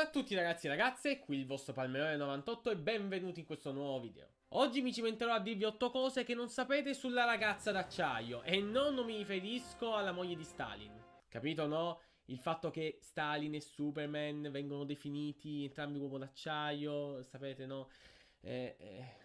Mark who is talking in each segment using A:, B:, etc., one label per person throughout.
A: a tutti ragazzi e ragazze, qui il vostro Palmerone98 e benvenuti in questo nuovo video. Oggi mi cimenterò a dirvi 8 cose che non sapete sulla ragazza d'acciaio e non mi riferisco alla moglie di Stalin. Capito no? Il fatto che Stalin e Superman vengono definiti entrambi uomo d'acciaio, sapete no? Eh, eh,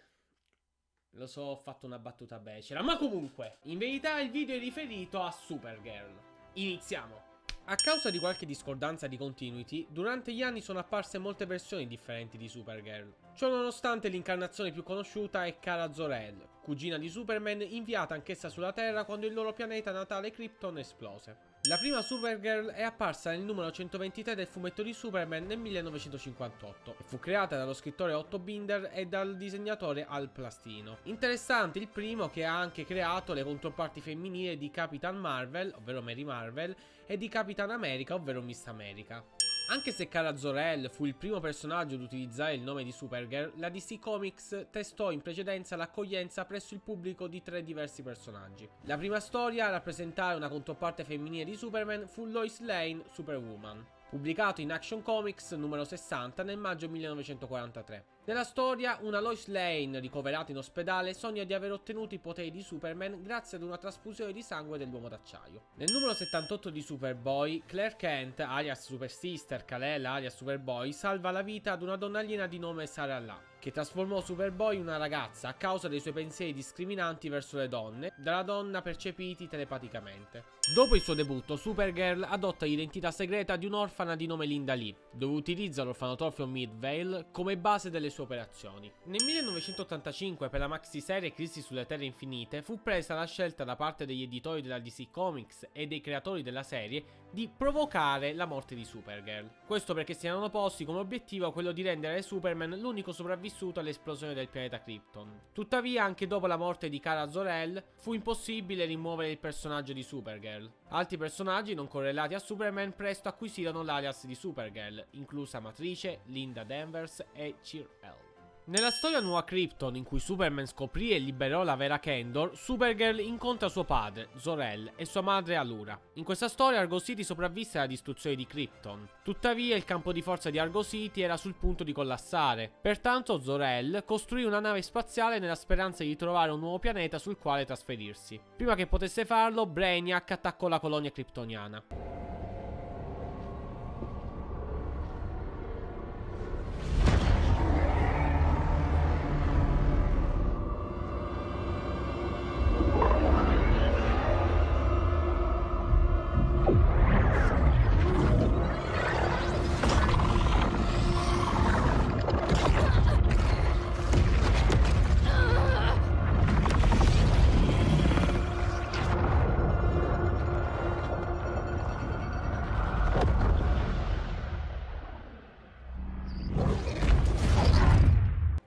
A: lo so, ho fatto una battuta becera, ma comunque, in verità il video è riferito a Supergirl. Iniziamo! A causa di qualche discordanza di continuity, durante gli anni sono apparse molte versioni differenti di Supergirl. Ciò nonostante l'incarnazione più conosciuta è Kara Zor-El, cugina di Superman inviata anch'essa sulla Terra quando il loro pianeta natale Krypton esplose. La prima Supergirl è apparsa nel numero 123 del fumetto di Superman nel 1958 e fu creata dallo scrittore Otto Binder e dal disegnatore Al Plastino. Interessante il primo che ha anche creato le controparti femminili di Capitan Marvel, ovvero Mary Marvel, e di Capitan America, ovvero Miss America. Anche se Kara Zor-El fu il primo personaggio ad utilizzare il nome di Supergirl, la DC Comics testò in precedenza l'accoglienza presso il pubblico di tre diversi personaggi. La prima storia a rappresentare una controparte femminile di Superman fu Lois Lane Superwoman pubblicato in Action Comics numero 60 nel maggio 1943. Nella storia, una Lois Lane ricoverata in ospedale sogna di aver ottenuto i poteri di Superman grazie ad una trasfusione di sangue dell'uomo d'acciaio. Nel numero 78 di Superboy, Claire Kent, alias Super Sister, Kal-El, alias Superboy, salva la vita ad una donna aliena di nome Sarah La, che trasformò Superboy in una ragazza a causa dei suoi pensieri discriminanti verso le donne, dalla donna percepiti telepaticamente. Dopo il suo debutto, Supergirl adotta l'identità segreta di un'orfana di nome Linda Lee, dove utilizza l'orfanotrofio Midvale come base delle sue operazioni. Nel 1985, per la maxi-serie Crisi sulle Terre Infinite, fu presa la scelta da parte degli editori della DC Comics e dei creatori della serie di provocare la morte di Supergirl. Questo perché si erano posti come obiettivo quello di rendere Superman l'unico sopravvissuto all'esplosione del pianeta Krypton. Tuttavia, anche dopo la morte di Kara Zor-El, fu impossibile rimuovere il personaggio di Supergirl. Altri personaggi non correlati a Superman presto acquisirono l'alias di Supergirl, inclusa Matrice, Linda Danvers e Cheer-El. Nella storia nuova Krypton in cui Superman scoprì e liberò la vera Kendor, Supergirl incontra suo padre, Zor-El, e sua madre Alura. In questa storia Argo City sopravvisse alla distruzione di Krypton. Tuttavia il campo di forza di Argo City era sul punto di collassare. Pertanto Zor-El costruì una nave spaziale nella speranza di trovare un nuovo pianeta sul quale trasferirsi. Prima che potesse farlo, Brainiac attaccò la colonia kryptoniana.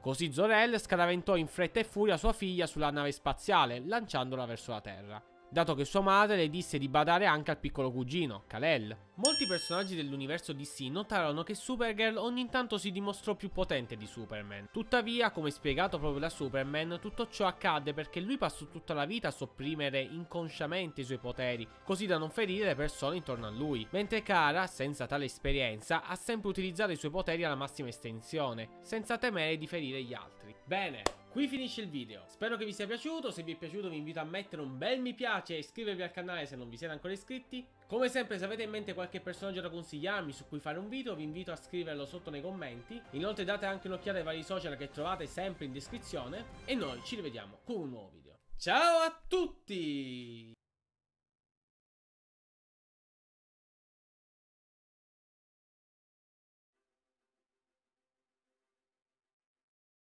A: Così Zorel scaraventò in fretta e furia sua figlia sulla nave spaziale, lanciandola verso la Terra dato che sua madre le disse di badare anche al piccolo cugino, Kal-El. Molti personaggi dell'universo DC notarono che Supergirl ogni tanto si dimostrò più potente di Superman. Tuttavia, come spiegato proprio da Superman, tutto ciò accadde perché lui passò tutta la vita a sopprimere inconsciamente i suoi poteri, così da non ferire le persone intorno a lui. Mentre Kara, senza tale esperienza, ha sempre utilizzato i suoi poteri alla massima estensione, senza temere di ferire gli altri. Bene, Qui finisce il video, spero che vi sia piaciuto, se vi è piaciuto vi invito a mettere un bel mi piace e iscrivervi al canale se non vi siete ancora iscritti. Come sempre se avete in mente qualche personaggio da consigliarmi su cui fare un video vi invito a scriverlo sotto nei commenti. Inoltre date anche un'occhiata ai vari social che trovate sempre in descrizione e noi ci rivediamo con un nuovo video. Ciao a tutti!